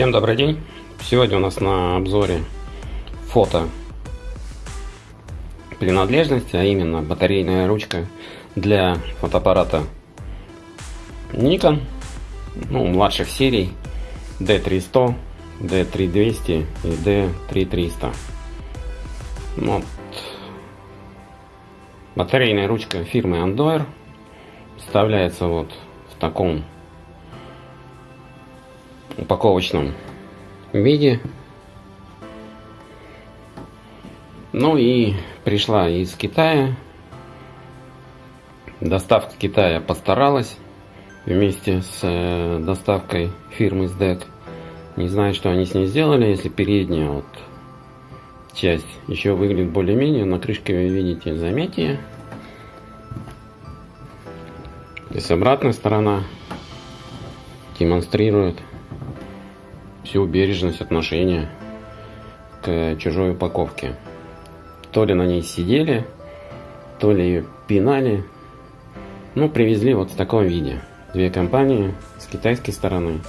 Всем добрый день! Сегодня у нас на обзоре фото принадлежности, а именно батарейная ручка для фотоаппарата Nikon, ну, младших серий D300, D3200 и D3300. Вот. Батарейная ручка фирмы Andoer вставляется вот в таком упаковочном виде. Ну и пришла из Китая. Доставка Китая постаралась вместе с э, доставкой фирмы SDEC. Не знаю, что они с ней сделали, если передняя вот часть еще выглядит более-менее. На крышке вы видите заметие. То есть обратная сторона демонстрирует всю бережность отношения к чужой упаковке. То ли на ней сидели, то ли ее пинали. Ну, привезли вот в таком виде. Две компании с китайской стороны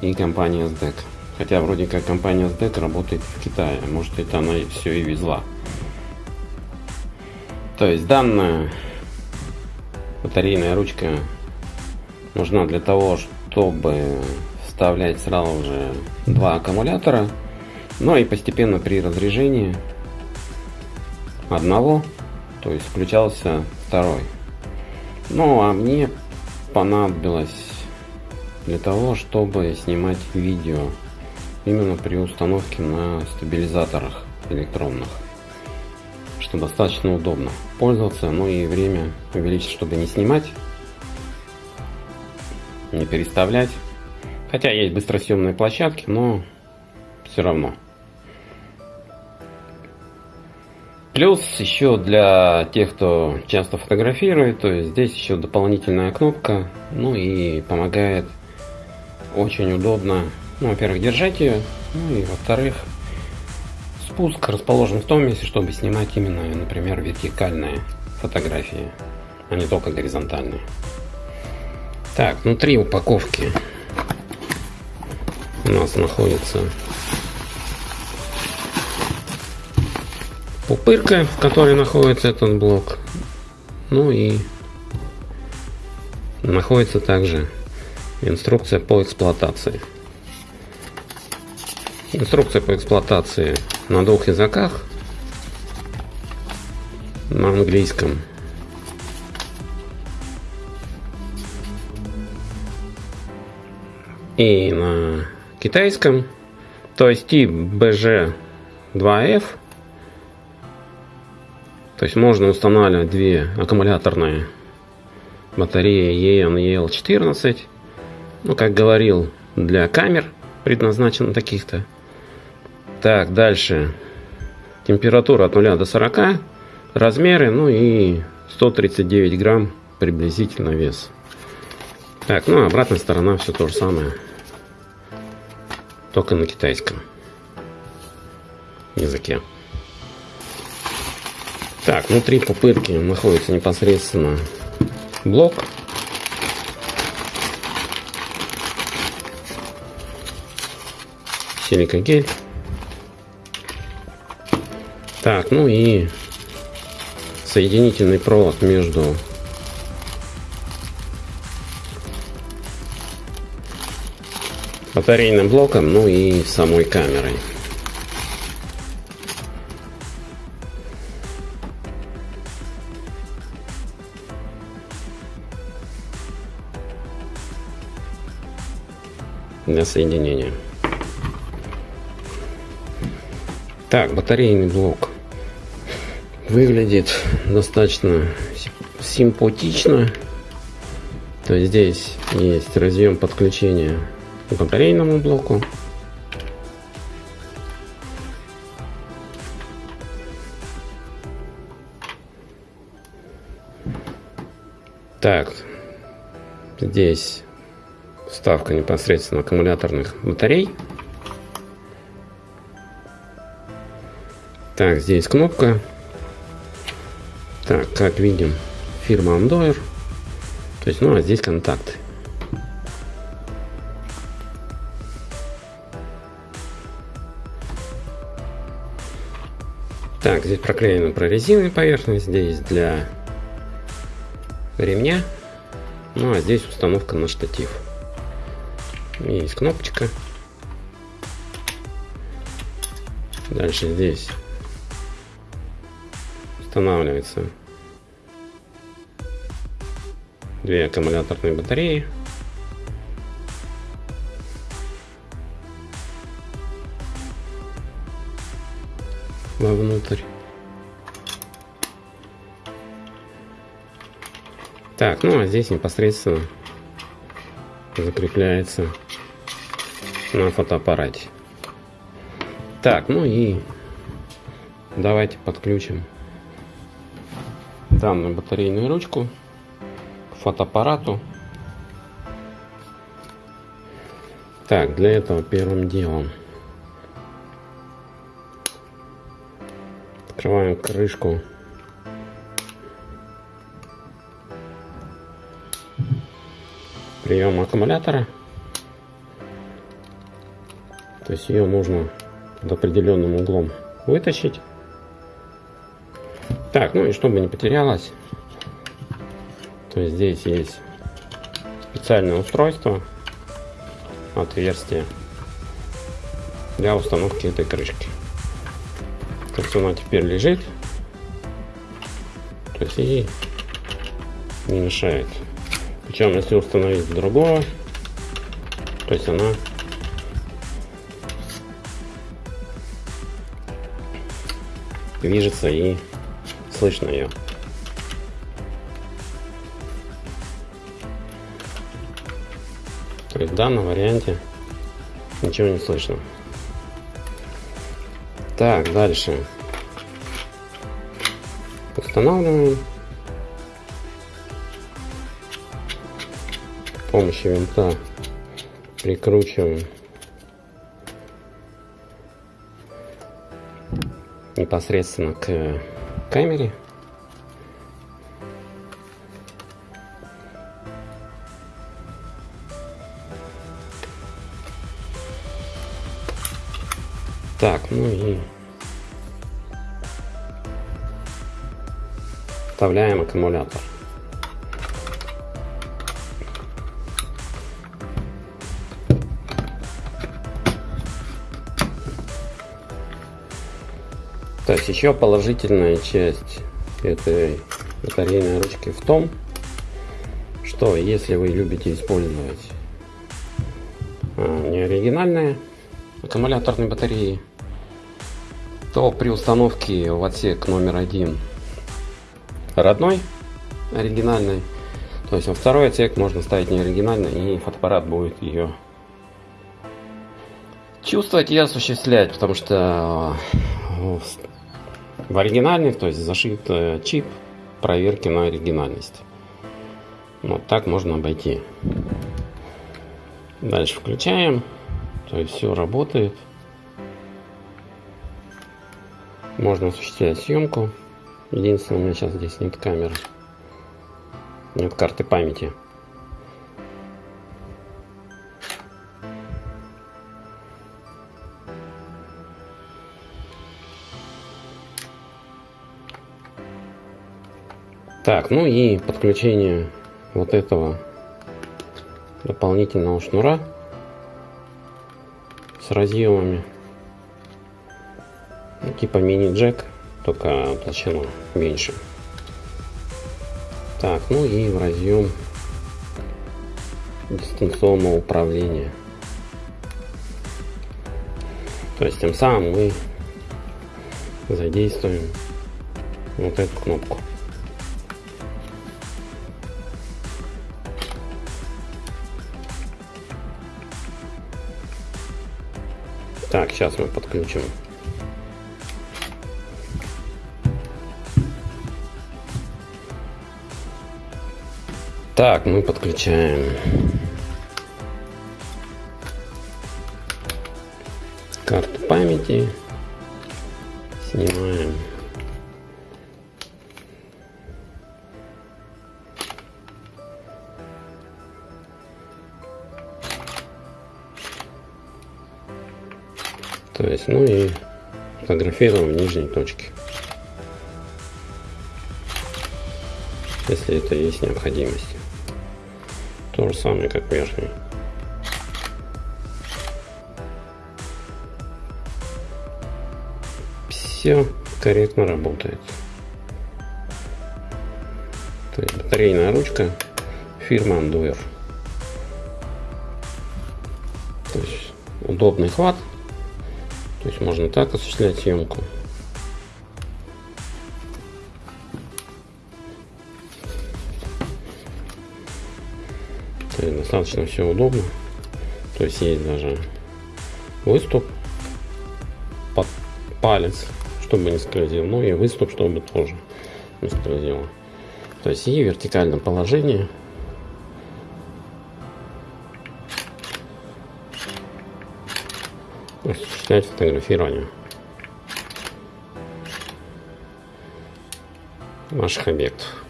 и компания SDEC. Хотя вроде как компания SDEC работает в Китае. Может это она все и везла. То есть данная батарейная ручка нужна для того, чтобы вставлять сразу же два аккумулятора. Ну и постепенно при разряжении одного, то есть включался второй. Ну а мне понадобилось для того, чтобы снимать видео именно при установке на стабилизаторах электронных что достаточно удобно пользоваться ну и время увеличить чтобы не снимать не переставлять Хотя есть быстросъемные площадки, но все равно. Плюс еще для тех, кто часто фотографирует, то есть здесь еще дополнительная кнопка, ну и помогает очень удобно, ну, во-первых, держать ее, ну и во-вторых, спуск расположен в том месте, чтобы снимать именно, например, вертикальные фотографии, а не только горизонтальные. Так, внутри упаковки у нас находится пупырка, в которой находится этот блок. Ну и находится также инструкция по эксплуатации. Инструкция по эксплуатации на двух языках. На английском и на китайском, то есть тип BG2F. То есть можно устанавливать две аккумуляторные батареи EN и EL14. Ну, как говорил, для камер предназначено таких-то. Так, дальше. Температура от 0 до 40. Размеры, ну и 139 грамм приблизительно вес. Так, ну обратная сторона все то же самое только на китайском языке. Так, внутри пупырки находится непосредственно блок. Силикогель. Так, ну и соединительный провод между батарейным блоком, ну и самой камерой. для соединения. Так, батарейный блок выглядит достаточно симпатично. То есть здесь есть разъем подключения батарейному блоку. Так, здесь вставка непосредственно аккумуляторных батарей. Так, здесь кнопка. Так, как видим, фирма Andoer. То есть, ну а здесь контакты. Так, здесь проклеена прорезиненная поверхность, здесь для ремня. Ну а здесь установка на штатив. Есть кнопочка. Дальше здесь устанавливается две аккумуляторные батареи. Вовнутрь. Так, ну а здесь непосредственно закрепляется на фотоаппарате. Так, ну и давайте подключим данную батарейную ручку к фотоаппарату. Так, для этого первым делом Открываем крышку. Прием аккумулятора. То есть ее нужно под определенным углом вытащить. Так, ну и чтобы не потерялась, то здесь есть специальное устройство, отверстие для установки этой крышки как она теперь лежит. То есть ей не мешает. Причем если установить другого, то есть она движется и слышно ее. То есть в данном варианте ничего не слышно. Так, дальше. Устанавливаем. С помощью винта прикручиваем непосредственно к камере. Так, ну и вставляем аккумулятор. То есть еще положительная часть этой батарейной ручки в том, что если вы любите использовать а, не оригинальные аккумуляторные батареи, то при установке в отсек номер один родной, оригинальный, то есть во второй отсек можно ставить не оригинальный, и фотоаппарат будет ее чувствовать и осуществлять, потому что э, в оригинальных, то есть зашит э, чип проверки на оригинальность. Вот так можно обойти. Дальше включаем, то есть все работает. Можно осуществлять съемку. Единственное, у меня сейчас здесь нет камеры. Нет карты памяти. Так, ну и подключение вот этого дополнительного шнура с разъемами типа мини-джек, только толщину меньше. Так, ну и в разъем дистанционного управления. То есть тем самым мы задействуем вот эту кнопку. Так, сейчас мы подключим Так, мы подключаем карту памяти. Снимаем. То есть, ну и фотографируем в нижней точке. Если это есть необходимость. То же самое, как верхний. Все корректно работает. То есть батарейная ручка фирмы Anduer. То есть удобный хват. То есть можно так осуществлять съемку. Достаточно все удобно. То есть есть даже выступ под палец, чтобы не скользил. Ну и выступ, чтобы тоже не скользило. То есть и вертикальном положении осуществлять фотографирование наших объектов.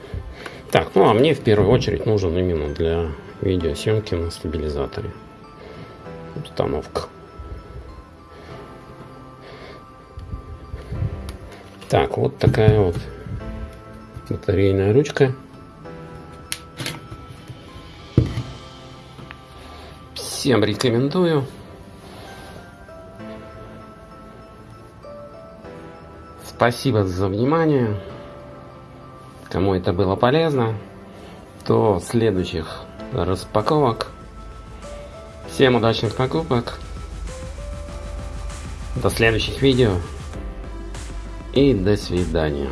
Так, ну а мне в первую очередь нужен именно для видеосъемки на стабилизаторе установка. Так, вот такая вот батарейная ручка. Всем рекомендую. Спасибо за внимание. Кому это было полезно, то следующих распаковок. Всем удачных покупок. До следующих видео. И до свидания.